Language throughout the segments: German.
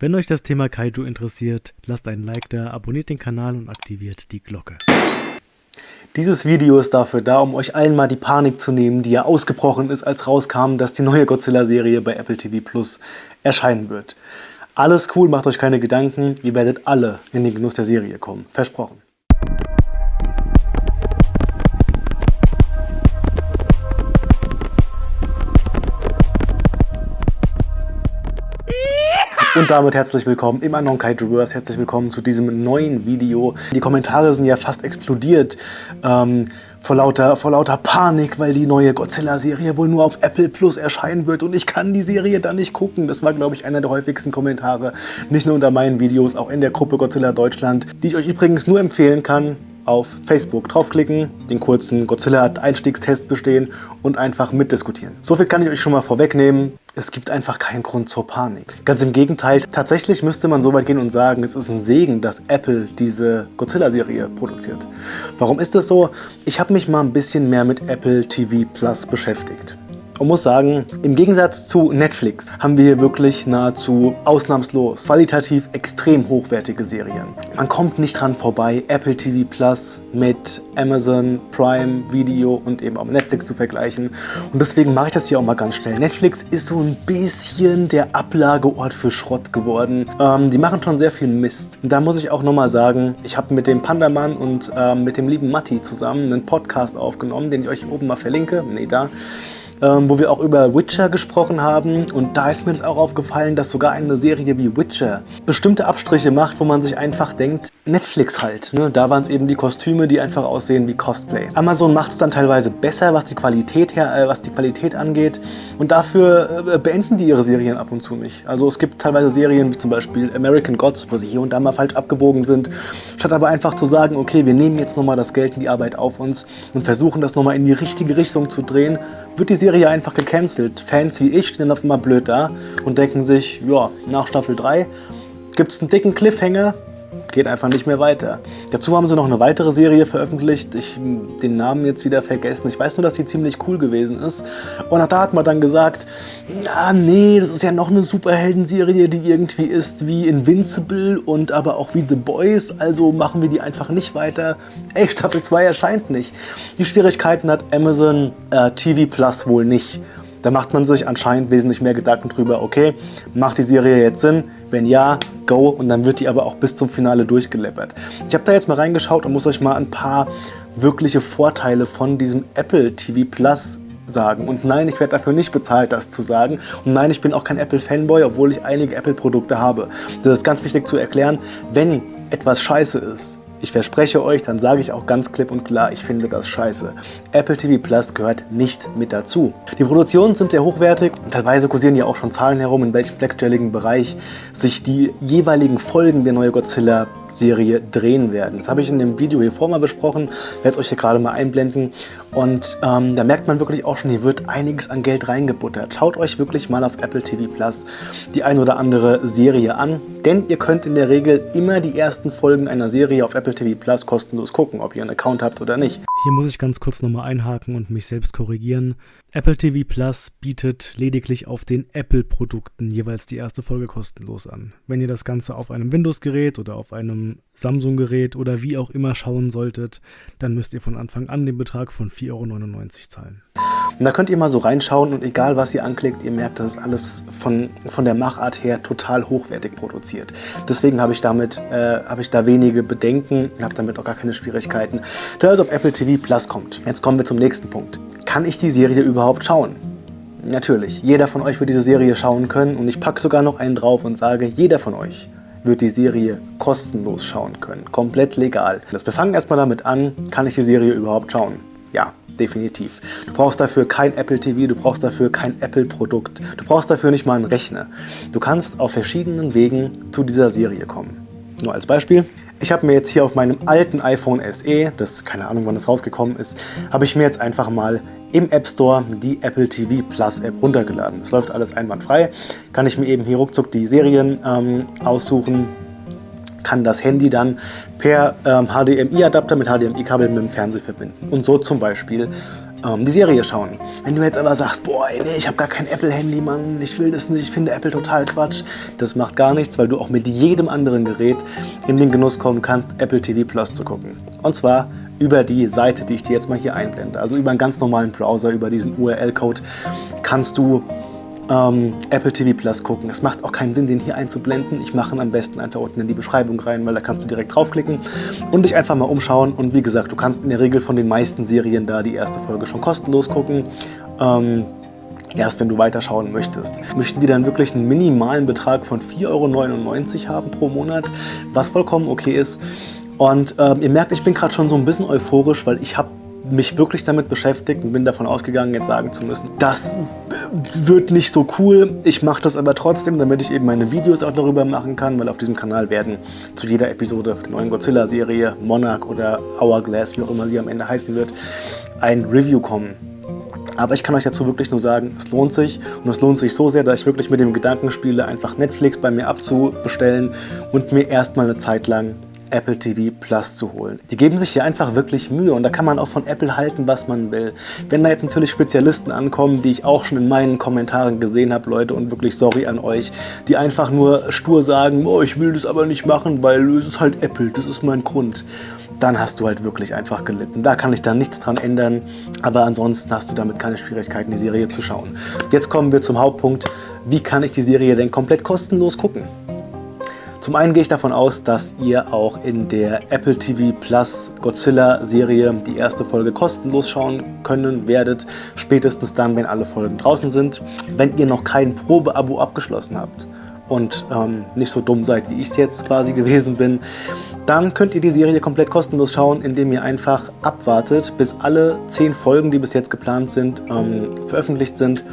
Wenn euch das Thema Kaiju interessiert, lasst einen Like da, abonniert den Kanal und aktiviert die Glocke. Dieses Video ist dafür da, um euch allen mal die Panik zu nehmen, die ja ausgebrochen ist, als rauskam, dass die neue Godzilla-Serie bei Apple TV Plus erscheinen wird. Alles cool, macht euch keine Gedanken, ihr werdet alle in den Genuss der Serie kommen. Versprochen. Und damit herzlich willkommen im Unknown Kaijuverse, herzlich willkommen zu diesem neuen Video. Die Kommentare sind ja fast explodiert ähm, vor, lauter, vor lauter Panik, weil die neue Godzilla-Serie wohl nur auf Apple Plus erscheinen wird und ich kann die Serie dann nicht gucken. Das war, glaube ich, einer der häufigsten Kommentare, nicht nur unter meinen Videos, auch in der Gruppe Godzilla Deutschland, die ich euch übrigens nur empfehlen kann, auf Facebook draufklicken, den kurzen Godzilla-Einstiegstest bestehen und einfach mitdiskutieren. So viel kann ich euch schon mal vorwegnehmen. Es gibt einfach keinen Grund zur Panik. Ganz im Gegenteil, tatsächlich müsste man so weit gehen und sagen, es ist ein Segen, dass Apple diese Godzilla-Serie produziert. Warum ist das so? Ich habe mich mal ein bisschen mehr mit Apple TV Plus beschäftigt und muss sagen, im Gegensatz zu Netflix haben wir hier wirklich nahezu ausnahmslos qualitativ extrem hochwertige Serien. Man kommt nicht dran vorbei, Apple TV Plus mit Amazon Prime Video und eben auch Netflix zu vergleichen. Und deswegen mache ich das hier auch mal ganz schnell. Netflix ist so ein bisschen der Ablageort für Schrott geworden. Ähm, die machen schon sehr viel Mist. Und da muss ich auch nochmal sagen, ich habe mit dem Pandamann und ähm, mit dem lieben Matti zusammen einen Podcast aufgenommen, den ich euch oben mal verlinke. Nee, da ähm, wo wir auch über Witcher gesprochen haben. Und da ist mir das auch aufgefallen, dass sogar eine Serie wie Witcher bestimmte Abstriche macht, wo man sich einfach denkt, Netflix halt. Ne? Da waren es eben die Kostüme, die einfach aussehen wie Cosplay. Amazon macht es dann teilweise besser, was die Qualität, her, äh, was die Qualität angeht. Und dafür äh, beenden die ihre Serien ab und zu nicht. Also es gibt teilweise Serien wie zum Beispiel American Gods, wo sie hier und da mal falsch abgebogen sind. Statt aber einfach zu sagen, okay, wir nehmen jetzt nochmal das Geld und die Arbeit auf uns und versuchen das nochmal in die richtige Richtung zu drehen, wird die Serie einfach gecancelt. Fans wie ich stehen auf einmal blöd da und denken sich, ja, nach Staffel 3 gibt es einen dicken Cliffhanger, geht einfach nicht mehr weiter. Dazu haben sie noch eine weitere Serie veröffentlicht, ich den Namen jetzt wieder vergessen. Ich weiß nur, dass die ziemlich cool gewesen ist. Und auch da hat man dann gesagt, ja, nee, das ist ja noch eine Superhelden-Serie, die irgendwie ist wie Invincible und aber auch wie The Boys, also machen wir die einfach nicht weiter. Ey, Staffel 2 erscheint nicht. Die Schwierigkeiten hat Amazon äh, TV Plus wohl nicht. Da macht man sich anscheinend wesentlich mehr Gedanken drüber, okay, macht die Serie jetzt Sinn? Wenn ja, go. Und dann wird die aber auch bis zum Finale durchgeleppert. Ich habe da jetzt mal reingeschaut und muss euch mal ein paar wirkliche Vorteile von diesem Apple TV Plus sagen. Und nein, ich werde dafür nicht bezahlt, das zu sagen. Und nein, ich bin auch kein Apple-Fanboy, obwohl ich einige Apple-Produkte habe. Das ist ganz wichtig zu erklären. Wenn etwas scheiße ist, ich verspreche euch, dann sage ich auch ganz klipp und klar, ich finde das scheiße. Apple TV Plus gehört nicht mit dazu. Die Produktionen sind sehr hochwertig und teilweise kursieren ja auch schon Zahlen herum, in welchem sechsstelligen Bereich sich die jeweiligen Folgen der neue Godzilla Serie drehen werden. Das habe ich in dem Video hier vor mal besprochen, werde es euch hier gerade mal einblenden. Und ähm, da merkt man wirklich auch schon, hier wird einiges an Geld reingebuttert. Schaut euch wirklich mal auf Apple TV Plus die ein oder andere Serie an, denn ihr könnt in der Regel immer die ersten Folgen einer Serie auf Apple TV Plus kostenlos gucken, ob ihr einen Account habt oder nicht. Hier muss ich ganz kurz nochmal einhaken und mich selbst korrigieren. Apple TV Plus bietet lediglich auf den Apple-Produkten jeweils die erste Folge kostenlos an. Wenn ihr das Ganze auf einem Windows-Gerät oder auf einem Samsung-Gerät oder wie auch immer schauen solltet, dann müsst ihr von Anfang an den Betrag von 4,99 Euro zahlen. Und da könnt ihr mal so reinschauen und egal was ihr anklickt, ihr merkt, das ist alles von, von der Machart her total hochwertig produziert. Deswegen habe ich, damit, äh, hab ich da wenige Bedenken, habe damit auch gar keine Schwierigkeiten, da es auf Apple TV Plus kommt. Jetzt kommen wir zum nächsten Punkt. Kann ich die Serie überhaupt schauen? Natürlich, jeder von euch wird diese Serie schauen können und ich packe sogar noch einen drauf und sage, jeder von euch wird die Serie kostenlos schauen können. Komplett legal. wir fangen erstmal damit an, kann ich die Serie überhaupt schauen? Ja, definitiv. Du brauchst dafür kein Apple TV, du brauchst dafür kein Apple-Produkt, du brauchst dafür nicht mal einen Rechner. Du kannst auf verschiedenen Wegen zu dieser Serie kommen. Nur als Beispiel, ich habe mir jetzt hier auf meinem alten iPhone SE, das keine Ahnung wann das rausgekommen ist, habe ich mir jetzt einfach mal im App Store die Apple TV Plus App runtergeladen. Es läuft alles einwandfrei, kann ich mir eben hier ruckzuck die Serien ähm, aussuchen, kann das Handy dann per ähm, HDMI-Adapter mit HDMI-Kabel mit dem Fernseher verbinden und so zum Beispiel ähm, die Serie schauen. Wenn du jetzt aber sagst, boah, nee, ich habe gar kein Apple-Handy, Mann, ich will das nicht, ich finde Apple total Quatsch, das macht gar nichts, weil du auch mit jedem anderen Gerät in den Genuss kommen kannst, Apple TV Plus zu gucken. Und zwar über die Seite, die ich dir jetzt mal hier einblende. Also über einen ganz normalen Browser, über diesen URL-Code kannst du ähm, Apple TV Plus gucken. Es macht auch keinen Sinn, den hier einzublenden. Ich mache ihn am besten einfach unten in die Beschreibung rein, weil da kannst du direkt draufklicken und dich einfach mal umschauen. Und wie gesagt, du kannst in der Regel von den meisten Serien da die erste Folge schon kostenlos gucken. Ähm, erst wenn du weiterschauen möchtest. Möchten die dann wirklich einen minimalen Betrag von 4,99 Euro haben pro Monat, was vollkommen okay ist. Und ähm, ihr merkt, ich bin gerade schon so ein bisschen euphorisch, weil ich habe mich wirklich damit beschäftigt und bin davon ausgegangen, jetzt sagen zu müssen, das wird nicht so cool. Ich mache das aber trotzdem, damit ich eben meine Videos auch darüber machen kann, weil auf diesem Kanal werden zu jeder Episode der neuen Godzilla-Serie, Monarch oder Hourglass, wie auch immer sie am Ende heißen wird, ein Review kommen. Aber ich kann euch dazu wirklich nur sagen, es lohnt sich und es lohnt sich so sehr, dass ich wirklich mit dem Gedanken spiele, einfach Netflix bei mir abzubestellen und mir erstmal eine Zeit lang Apple TV Plus zu holen. Die geben sich hier einfach wirklich Mühe und da kann man auch von Apple halten, was man will. Wenn da jetzt natürlich Spezialisten ankommen, die ich auch schon in meinen Kommentaren gesehen habe, Leute, und wirklich sorry an euch, die einfach nur stur sagen, oh, ich will das aber nicht machen, weil es ist halt Apple, das ist mein Grund dann hast du halt wirklich einfach gelitten. Da kann ich dann nichts dran ändern, aber ansonsten hast du damit keine Schwierigkeiten, die Serie zu schauen. Jetzt kommen wir zum Hauptpunkt, wie kann ich die Serie denn komplett kostenlos gucken? Zum einen gehe ich davon aus, dass ihr auch in der Apple TV Plus Godzilla Serie die erste Folge kostenlos schauen können werdet, spätestens dann, wenn alle Folgen draußen sind. Wenn ihr noch kein Probeabo abgeschlossen habt und ähm, nicht so dumm seid, wie ich es jetzt quasi gewesen bin, dann könnt ihr die Serie komplett kostenlos schauen, indem ihr einfach abwartet, bis alle 10 Folgen, die bis jetzt geplant sind, ähm, veröffentlicht sind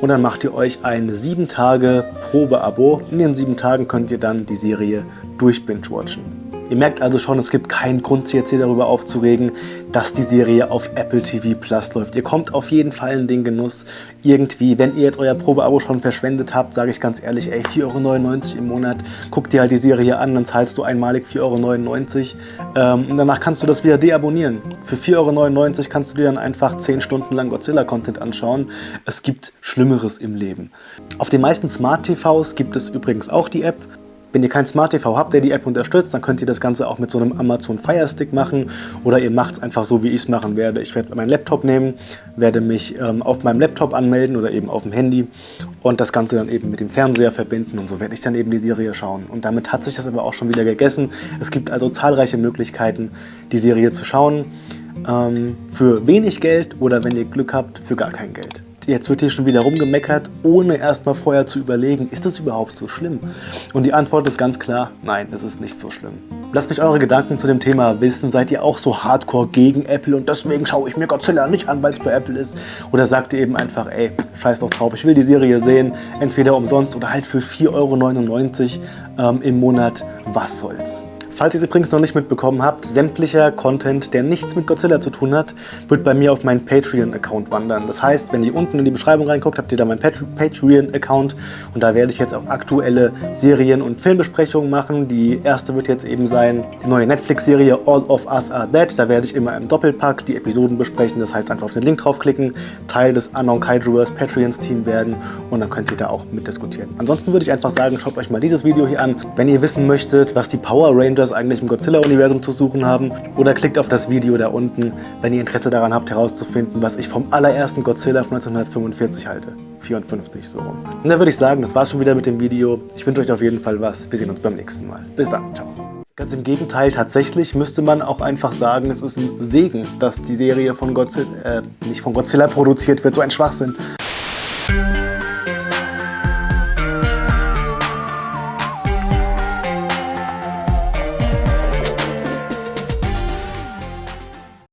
und dann macht ihr euch ein 7 Tage Probeabo. In den 7 Tagen könnt ihr dann die Serie durch Binge-Watchen. Ihr merkt also schon, es gibt keinen Grund, sich jetzt hier darüber aufzuregen, dass die Serie auf Apple TV Plus läuft. Ihr kommt auf jeden Fall in den Genuss irgendwie, wenn ihr jetzt euer Probeabo schon verschwendet habt, sage ich ganz ehrlich, ey, 4,99 Euro im Monat, guck dir halt die Serie an, dann zahlst du einmalig 4,99 Euro ähm, und danach kannst du das wieder deabonnieren. Für 4,99 Euro kannst du dir dann einfach 10 Stunden lang Godzilla-Content anschauen. Es gibt Schlimmeres im Leben. Auf den meisten Smart TVs gibt es übrigens auch die App. Wenn ihr kein Smart TV habt, der die App unterstützt, dann könnt ihr das Ganze auch mit so einem Amazon Fire Stick machen oder ihr macht es einfach so, wie ich es machen werde. Ich werde meinen Laptop nehmen, werde mich ähm, auf meinem Laptop anmelden oder eben auf dem Handy und das Ganze dann eben mit dem Fernseher verbinden und so werde ich dann eben die Serie schauen. Und damit hat sich das aber auch schon wieder gegessen. Es gibt also zahlreiche Möglichkeiten, die Serie zu schauen. Ähm, für wenig Geld oder wenn ihr Glück habt, für gar kein Geld jetzt wird hier schon wieder rumgemeckert, ohne erstmal vorher zu überlegen, ist das überhaupt so schlimm? Und die Antwort ist ganz klar, nein, es ist nicht so schlimm. Lasst mich eure Gedanken zu dem Thema wissen. Seid ihr auch so hardcore gegen Apple und deswegen schaue ich mir Godzilla nicht an, weil es bei Apple ist? Oder sagt ihr eben einfach, ey, scheiß doch drauf, ich will die Serie sehen, entweder umsonst oder halt für 4,99 Euro ähm, im Monat, was soll's? Falls ihr es übrigens noch nicht mitbekommen habt, sämtlicher Content, der nichts mit Godzilla zu tun hat, wird bei mir auf meinen Patreon-Account wandern. Das heißt, wenn ihr unten in die Beschreibung reinguckt, habt ihr da meinen Patreon-Account und da werde ich jetzt auch aktuelle Serien- und Filmbesprechungen machen. Die erste wird jetzt eben sein, die neue Netflix-Serie All of Us Are Dead. Da werde ich immer im Doppelpack die Episoden besprechen. Das heißt, einfach auf den Link draufklicken, Teil des Unknown Kaijuverse Patreons-Team werden und dann könnt ihr da auch mitdiskutieren. Ansonsten würde ich einfach sagen, schaut euch mal dieses Video hier an. Wenn ihr wissen möchtet, was die Power Rangers das eigentlich im Godzilla-Universum zu suchen haben. Oder klickt auf das Video da unten, wenn ihr Interesse daran habt herauszufinden, was ich vom allerersten Godzilla von 1945 halte. 54 so rum. Und dann würde ich sagen, das war's schon wieder mit dem Video. Ich wünsche euch auf jeden Fall was. Wir sehen uns beim nächsten Mal. Bis dann. Ciao. Ganz im Gegenteil, tatsächlich müsste man auch einfach sagen, es ist ein Segen, dass die Serie von Godzilla, äh, nicht von Godzilla produziert wird, so ein Schwachsinn.